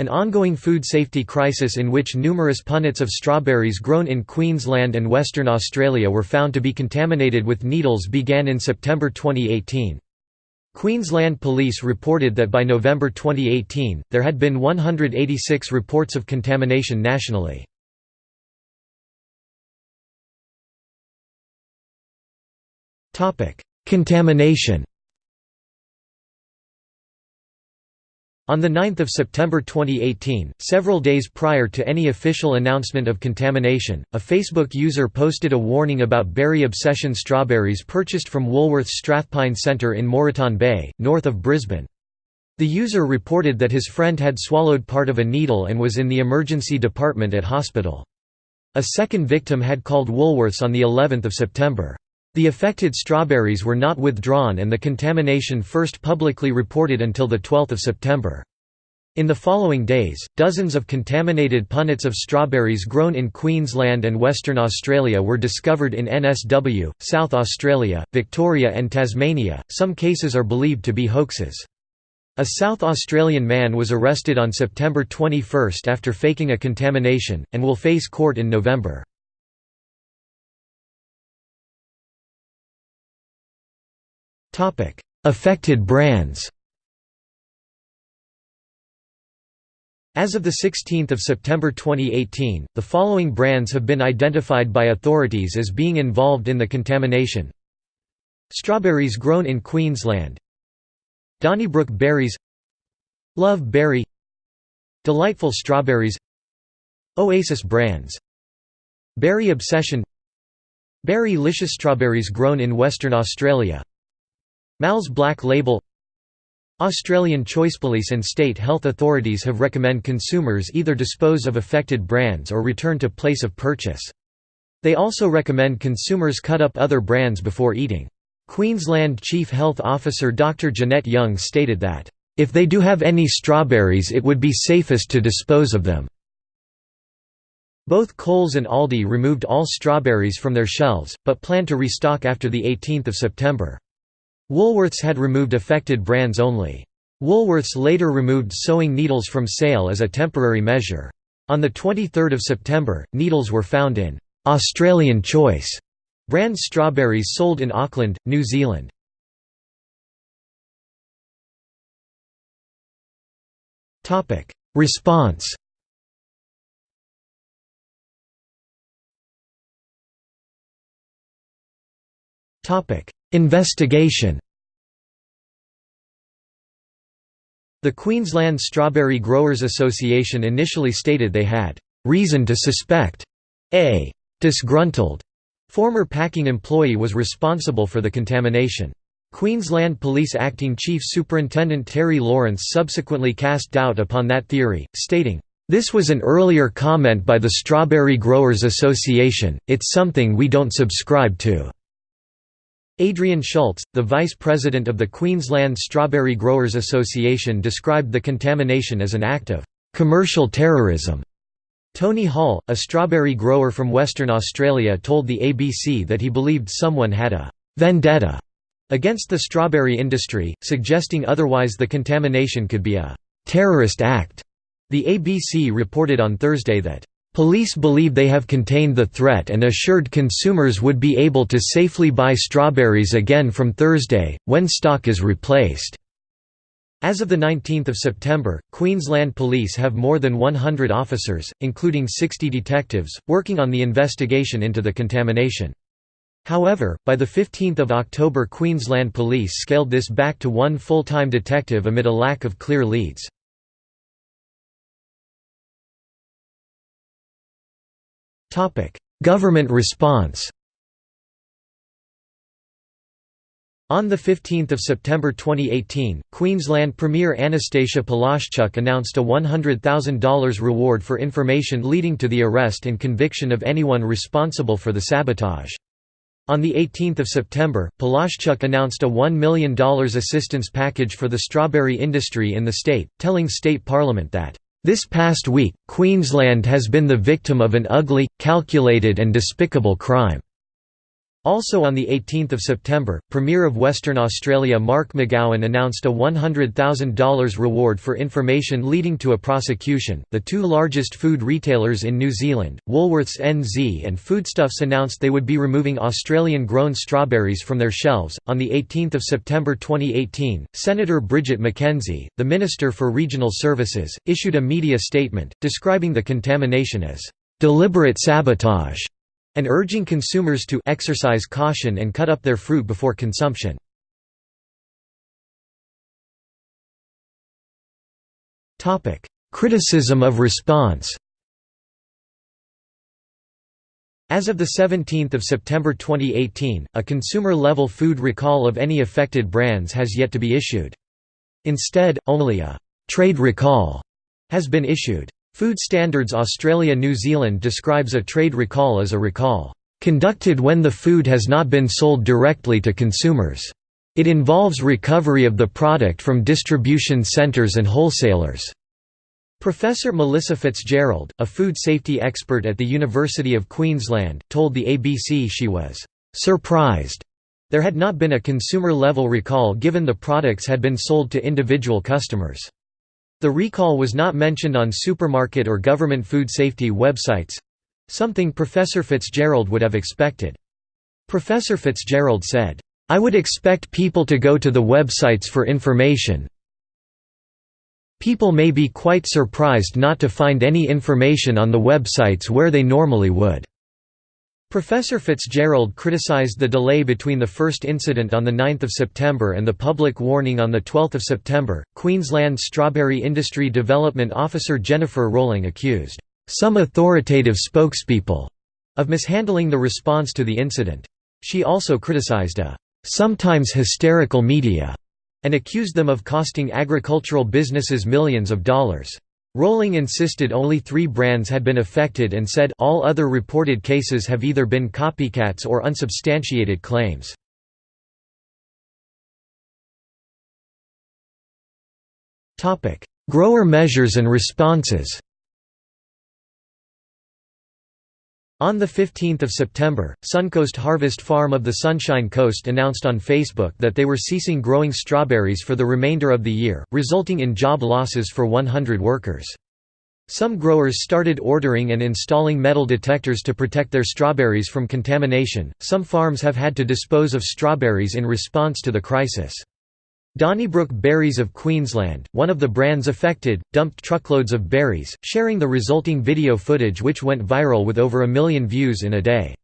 An ongoing food safety crisis in which numerous punnets of strawberries grown in Queensland and Western Australia were found to be contaminated with needles began in September 2018. Queensland Police reported that by November 2018, there had been 186 reports of contamination nationally. Contamination On 9 September 2018, several days prior to any official announcement of contamination, a Facebook user posted a warning about berry obsession strawberries purchased from Woolworth's Strathpine Centre in Moreton Bay, north of Brisbane. The user reported that his friend had swallowed part of a needle and was in the emergency department at hospital. A second victim had called Woolworths on the 11th of September. The affected strawberries were not withdrawn and the contamination first publicly reported until 12 September. In the following days, dozens of contaminated punnets of strawberries grown in Queensland and Western Australia were discovered in NSW, South Australia, Victoria, and Tasmania. Some cases are believed to be hoaxes. A South Australian man was arrested on September 21 after faking a contamination, and will face court in November. Topic: Affected brands. As of 16 September 2018, the following brands have been identified by authorities as being involved in the contamination. Strawberries grown in Queensland. Donnybrook berries. Love berry. Delightful strawberries. Oasis brands. Berry obsession. Berrylicious strawberries grown in Western Australia Mal's Black Label Australian Choice Police and state health authorities have recommend consumers either dispose of affected brands or return to place of purchase. They also recommend consumers cut up other brands before eating. Queensland Chief Health Officer Dr Jeanette Young stated that, "...if they do have any strawberries it would be safest to dispose of them." Both Coles and Aldi removed all strawberries from their shelves, but plan to restock after 18 September. Woolworths had removed affected brands only. Woolworths later removed sewing needles from sale as a temporary measure. On 23 September, needles were found in «Australian Choice» brand strawberries sold in Auckland, New Zealand. Response Investigation The Queensland Strawberry Growers Association initially stated they had reason to suspect a disgruntled former packing employee was responsible for the contamination. Queensland Police Acting Chief Superintendent Terry Lawrence subsequently cast doubt upon that theory, stating, "...this was an earlier comment by the Strawberry Growers Association, it's something we don't subscribe to." Adrian Schultz, the vice president of the Queensland Strawberry Growers Association described the contamination as an act of «commercial terrorism». Tony Hall, a strawberry grower from Western Australia told the ABC that he believed someone had a «vendetta» against the strawberry industry, suggesting otherwise the contamination could be a «terrorist act». The ABC reported on Thursday that Police believe they have contained the threat and assured consumers would be able to safely buy strawberries again from Thursday, when stock is replaced. As of 19 September, Queensland Police have more than 100 officers, including 60 detectives, working on the investigation into the contamination. However, by 15 October Queensland Police scaled this back to one full-time detective amid a lack of clear leads. Government response On 15 September 2018, Queensland Premier Anastasia Palaszczuk announced a $100,000 reward for information leading to the arrest and conviction of anyone responsible for the sabotage. On 18 September, Palaszczuk announced a $1 million assistance package for the strawberry industry in the state, telling state parliament that this past week, Queensland has been the victim of an ugly, calculated and despicable crime. Also on 18 September, Premier of Western Australia Mark McGowan announced a $100,000 reward for information leading to a prosecution. The two largest food retailers in New Zealand, Woolworths NZ and Foodstuffs announced they would be removing Australian grown strawberries from their shelves. On 18 September 2018, Senator Bridget McKenzie, the Minister for Regional Services, issued a media statement, describing the contamination as deliberate sabotage and urging consumers to exercise caution and cut up their fruit before consumption. Criticism of response As of 17 September 2018, a consumer-level food recall of any affected brands has yet to be issued. Instead, only a «trade recall» has been issued. Food Standards Australia New Zealand describes a trade recall as a recall, "...conducted when the food has not been sold directly to consumers. It involves recovery of the product from distribution centres and wholesalers." Professor Melissa Fitzgerald, a food safety expert at the University of Queensland, told the ABC she was "...surprised." There had not been a consumer-level recall given the products had been sold to individual customers. The recall was not mentioned on supermarket or government food safety websites—something Professor Fitzgerald would have expected. Professor Fitzgerald said, "...I would expect people to go to the websites for information. People may be quite surprised not to find any information on the websites where they normally would." Professor Fitzgerald criticized the delay between the first incident on 9 September and the public warning on 12 September. Queensland Strawberry Industry Development Officer Jennifer Rowling accused some authoritative spokespeople of mishandling the response to the incident. She also criticized a sometimes hysterical media and accused them of costing agricultural businesses millions of dollars. Rowling insisted only three brands had been affected and said all other reported cases have either been copycats or unsubstantiated claims. Grower measures and responses On 15 September, Suncoast Harvest Farm of the Sunshine Coast announced on Facebook that they were ceasing growing strawberries for the remainder of the year, resulting in job losses for 100 workers. Some growers started ordering and installing metal detectors to protect their strawberries from contamination. Some farms have had to dispose of strawberries in response to the crisis. Donnybrook Berries of Queensland, one of the brands affected, dumped truckloads of berries, sharing the resulting video footage which went viral with over a million views in a day.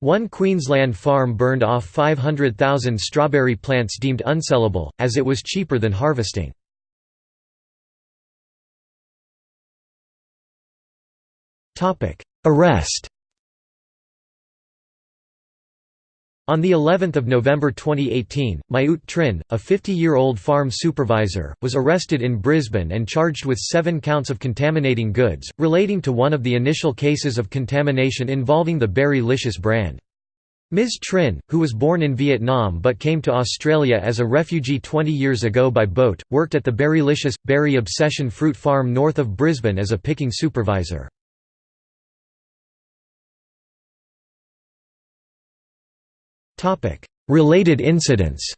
One Queensland farm burned off 500,000 strawberry plants deemed unsellable, as it was cheaper than harvesting. Arrest On the 11th of November 2018, My Ut Trinh, a 50-year-old farm supervisor, was arrested in Brisbane and charged with seven counts of contaminating goods, relating to one of the initial cases of contamination involving the Berrylicious brand. Ms. Trinh, who was born in Vietnam but came to Australia as a refugee 20 years ago by boat, worked at the Berrylicious, Berry Obsession fruit farm north of Brisbane as a picking supervisor. Related incidents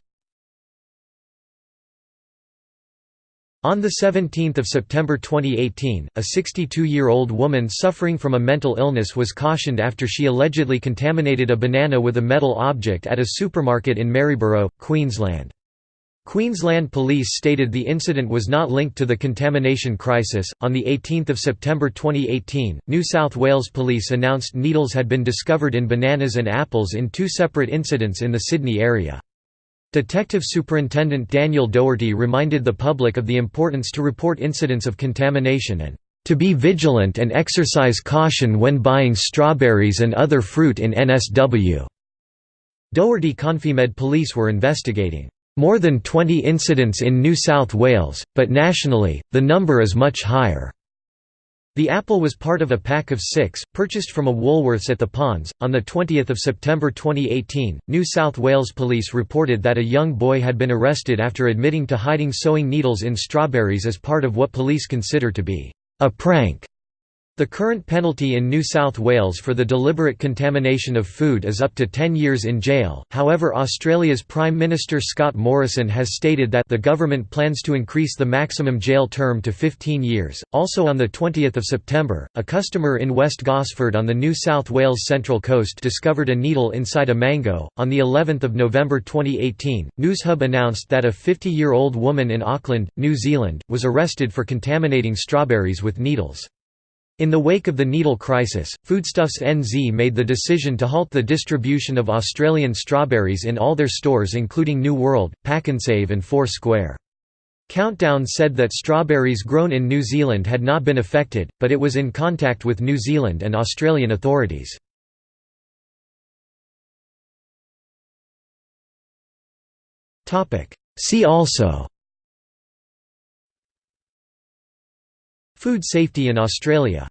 On 17 September 2018, a 62-year-old woman suffering from a mental illness was cautioned after she allegedly contaminated a banana with a metal object at a supermarket in Maryborough, Queensland. Queensland Police stated the incident was not linked to the contamination crisis. On the 18th of September 2018, New South Wales Police announced needles had been discovered in bananas and apples in two separate incidents in the Sydney area. Detective Superintendent Daniel Doherty reminded the public of the importance to report incidents of contamination and to be vigilant and exercise caution when buying strawberries and other fruit in NSW. Doherty Confimed police were investigating more than 20 incidents in New South Wales, but nationally, the number is much higher. The apple was part of a pack of six, purchased from a Woolworths at the Ponds. On 20 September 2018, New South Wales police reported that a young boy had been arrested after admitting to hiding sewing needles in strawberries as part of what police consider to be a prank. The current penalty in New South Wales for the deliberate contamination of food is up to 10 years in jail, however Australia's Prime Minister Scott Morrison has stated that the government plans to increase the maximum jail term to 15 years. Also on 20 September, a customer in West Gosford on the New South Wales Central Coast discovered a needle inside a mango. On the 11th of November 2018, Newshub announced that a 50-year-old woman in Auckland, New Zealand, was arrested for contaminating strawberries with needles. In the wake of the needle crisis, Foodstuffs NZ made the decision to halt the distribution of Australian strawberries in all their stores including New World, Pak'nSave and Four Square. Countdown said that strawberries grown in New Zealand had not been affected, but it was in contact with New Zealand and Australian authorities. See also Food safety in Australia